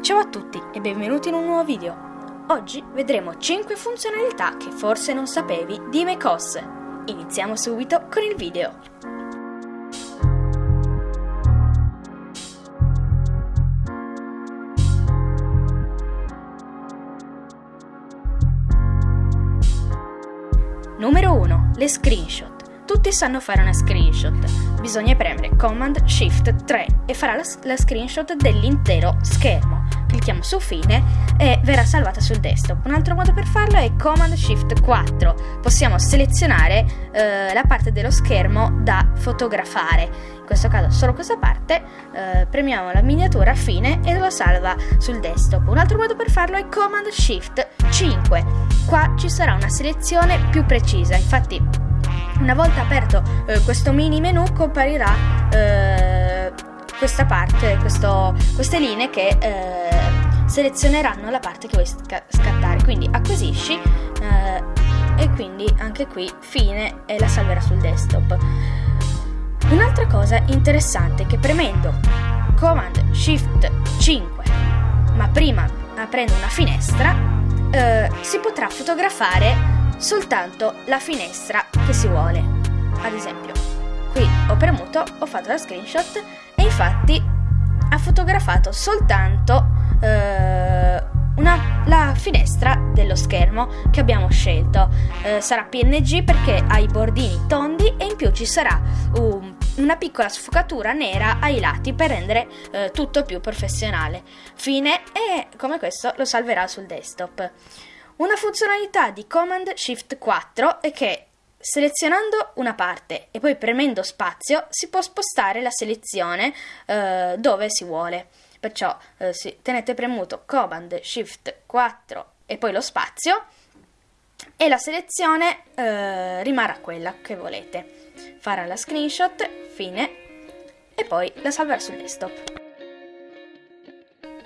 Ciao a tutti e benvenuti in un nuovo video. Oggi vedremo 5 funzionalità che forse non sapevi di macOS. Iniziamo subito con il video. Numero 1. Le screenshot. Tutti sanno fare una screenshot. Bisogna premere Command Shift 3 e farà la, la screenshot dell'intero schermo. Clicchiamo su Fine e verrà salvata sul desktop. Un altro modo per farlo è Command Shift 4. Possiamo selezionare eh, la parte dello schermo da fotografare. In questo caso solo questa parte. Eh, premiamo la miniatura Fine e lo salva sul desktop. Un altro modo per farlo è Command Shift 5. Qua ci sarà una selezione più precisa. Infatti una volta aperto eh, questo mini menu comparirà eh, questa parte, questo, queste linee che eh, selezioneranno la parte che vuoi sca- scattare. Quindi acquisisci eh, e quindi anche qui fine e la salverà sul desktop. Un'altra cosa interessante è che premendo Command Shift 5, ma prima aprendo una finestra, eh, si potrà fotografare soltanto la finestra che si vuole. Ad esempio, qui ho premuto, ho fatto la screenshot e infatti ha fotografato soltanto eh, una, la finestra dello schermo che abbiamo scelto. Eh, sarà PNG perché ha i bordini tondi e in più ci sarà un, una piccola sfocatura nera ai lati per rendere eh, tutto più professionale. Fine e come questo lo salverà sul desktop. Una funzionalità di Command Shift 4 è che selezionando una parte e poi premendo spazio si può spostare la selezione eh, dove si vuole. Perciò eh, tenete premuto Command Shift 4 e poi lo spazio e la selezione eh, rimarrà quella che volete. Farà la screenshot, fine e poi la salverà sul desktop.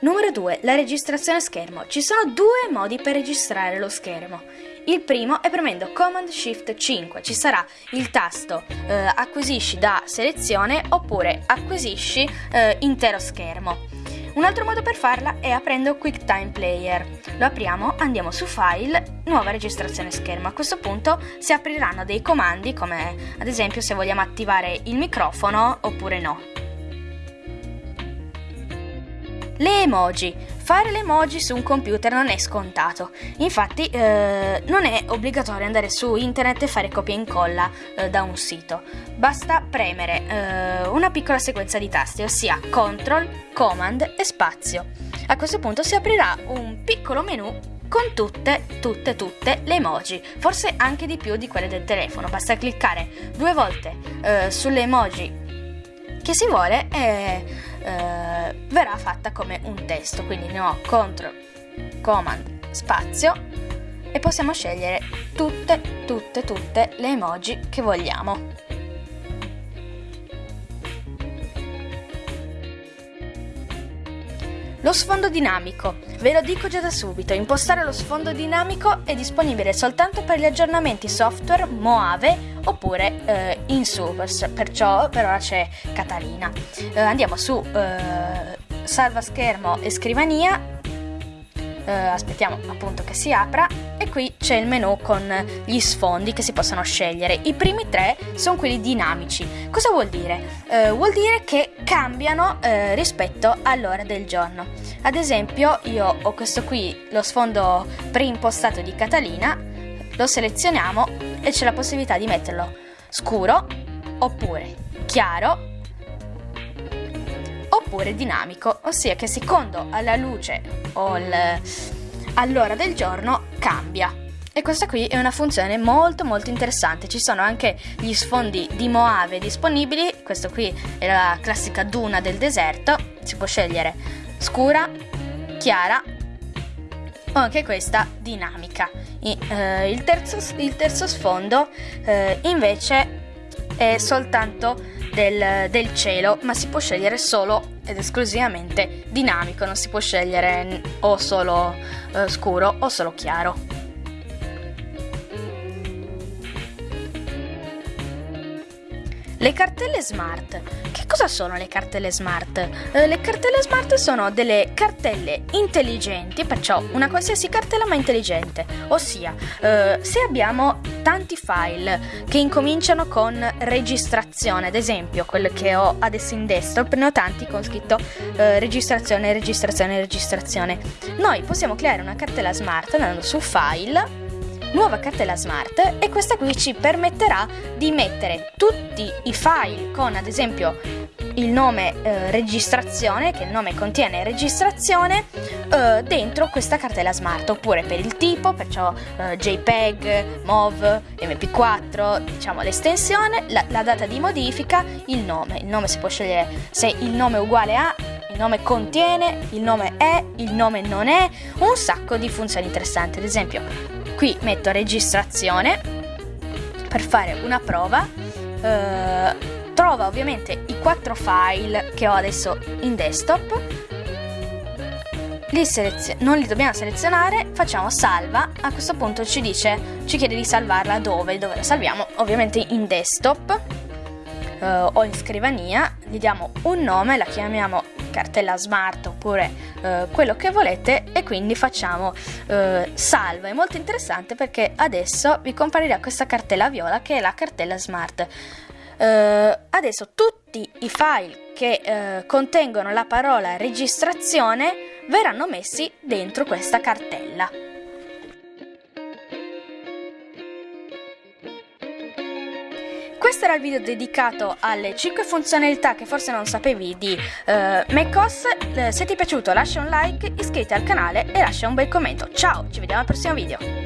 Numero 2. La registrazione schermo. Ci sono due modi per registrare lo schermo. Il primo è premendo Command Shift 5, ci sarà il tasto eh, acquisisci da selezione oppure acquisisci eh, intero schermo. Un altro modo per farla è aprendo QuickTime Player. Lo apriamo, andiamo su File, nuova registrazione schermo. A questo punto si apriranno dei comandi come ad esempio se vogliamo attivare il microfono oppure no. Le emoji. Fare le emoji su un computer non è scontato. Infatti eh, non è obbligatorio andare su internet e fare copia e incolla eh, da un sito. Basta premere eh, una piccola sequenza di tasti, ossia CTRL, Command e spazio. A questo punto si aprirà un piccolo menu con tutte, tutte, tutte le emoji, forse anche di più di quelle del telefono. Basta cliccare due volte eh, sulle emoji che si vuole e eh, verrà fatta come un testo. Quindi ne ho CTRL, Command, spazio e possiamo scegliere tutte, tutte, tutte le emoji che vogliamo. Lo sfondo dinamico. Ve lo dico già da subito, impostare lo sfondo dinamico è disponibile soltanto per gli aggiornamenti software Moave oppure eh, in su, perciò per ora c'è Catalina. Eh, andiamo su eh, salva schermo e scrivania eh, aspettiamo appunto che si apra e qui c'è il menu con gli sfondi che si possono scegliere. I primi tre sono quelli dinamici. Cosa vuol dire? Eh, vuol dire che cambiano eh, rispetto all'ora del giorno. Ad esempio io ho questo qui, lo sfondo preimpostato di Catalina, lo selezioniamo e c'è la possibilità di metterlo scuro oppure chiaro oppure dinamico, ossia che secondo alla luce o il, all'ora del giorno cambia. E questa qui è una funzione molto molto interessante. Ci sono anche gli sfondi di Moave disponibili. Questo qui è la classica duna del deserto. Si può scegliere scura, chiara o anche questa dinamica. I, eh, il, terzo, il, terzo, sfondo eh, invece è soltanto del, del cielo, ma si può scegliere solo ed esclusivamente dinamico, non si può scegliere o solo eh, scuro o solo chiaro. Le cartelle smart. Che cosa sono le cartelle smart? Eh, le cartelle smart sono delle cartelle intelligenti, perciò una qualsiasi cartella ma intelligente, ossia eh, se abbiamo tanti file che incominciano con registrazione, ad esempio quello che ho adesso in desktop, ne ho tanti con scritto eh, registrazione, registrazione, registrazione. Noi possiamo creare una cartella smart andando su file nuova cartella smart e questa qui ci permetterà di mettere tutti i file con ad esempio il nome eh, registrazione, che il nome contiene registrazione, eh, dentro questa cartella smart, oppure per il tipo, perciò eh, JPEG, MOV, MP4, diciamo l'estensione, la, la, data di modifica, il nome. Il nome si può scegliere se il nome è uguale a, il nome contiene, il nome è, il nome non è, un sacco di funzioni interessanti. Ad esempio, qui metto registrazione per fare una prova. Eh, trova ovviamente i quattro file che ho adesso in desktop. Li non li dobbiamo selezionare facciamo salva. A questo punto ci dice ci chiede di salvarla dove dove la salviamo? Ovviamente in desktop. Uh, o in scrivania gli diamo un nome la chiamiamo cartella smart oppure uh, quello che volete e quindi facciamo uh, salva è molto interessante perché adesso vi comparirà questa cartella viola che è la cartella smart Uh, adesso tutti i file che uh, contengono la parola registrazione verranno messi dentro questa cartella. Questo era il video dedicato alle 5 funzionalità che forse non sapevi di uh, macOS. Uh, se ti è piaciuto lascia un like, iscriviti al canale e lascia un bel commento. Ciao, ci vediamo al prossimo video.